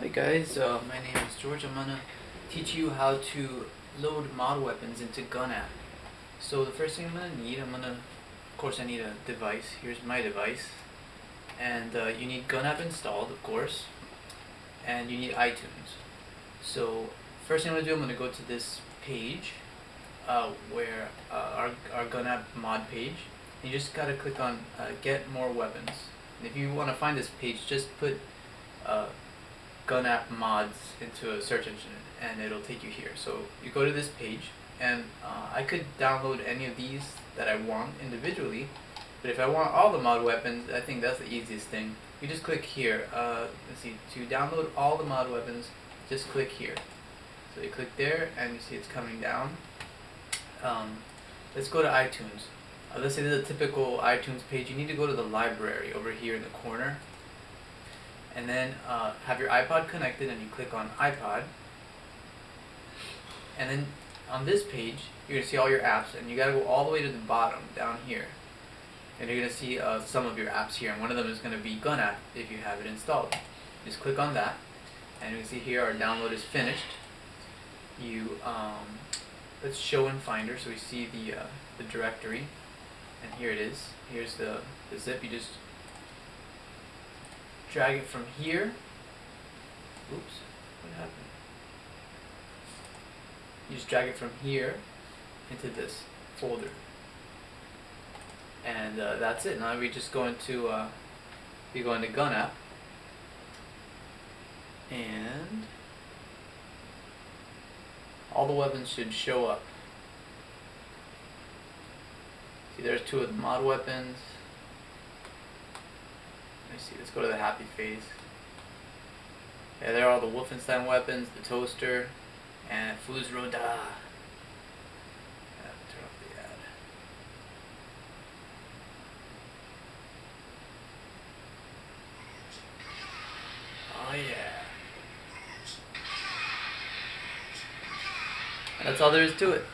Hi guys, uh, my name is George. I'm gonna teach you how to load mod weapons into Gun app. So the first thing I'm gonna need, I'm gonna, of course I need a device. Here's my device. And uh, you need Gun app installed, of course. And you need iTunes. So first thing I'm gonna do, I'm gonna go to this page uh, where uh, our, our Gun app mod page. You just gotta click on uh, get more weapons. And if you wanna find this page, just put uh, gun app mods into a search engine and it'll take you here. So you go to this page and uh, I could download any of these that I want individually but if I want all the mod weapons I think that's the easiest thing. You just click here. Uh, let's see, to download all the mod weapons just click here. So you click there and you see it's coming down. Um, let's go to iTunes. Uh, let's say this is a typical iTunes page. You need to go to the library over here in the corner and then uh, have your iPod connected and you click on iPod. And then on this page you're gonna see all your apps and you gotta go all the way to the bottom down here. And you're gonna see uh, some of your apps here and one of them is gonna be Gun app if you have it installed. Just click on that and you can see here our download is finished. You um, let's show in Finder so we see the uh, the directory. And here it is. Here's the, the zip. You just drag it from here. Oops, what happened? You just drag it from here into this folder. And uh, that's it. Now we just go into uh, we go into Gun app and all the weapons should show up. See there's two of the mod weapons. Me see, let's go to the happy phase. Yeah, there are all the Wolfenstein weapons, the toaster, and Fus Ro Dah. Oh yeah. That's all there is to it.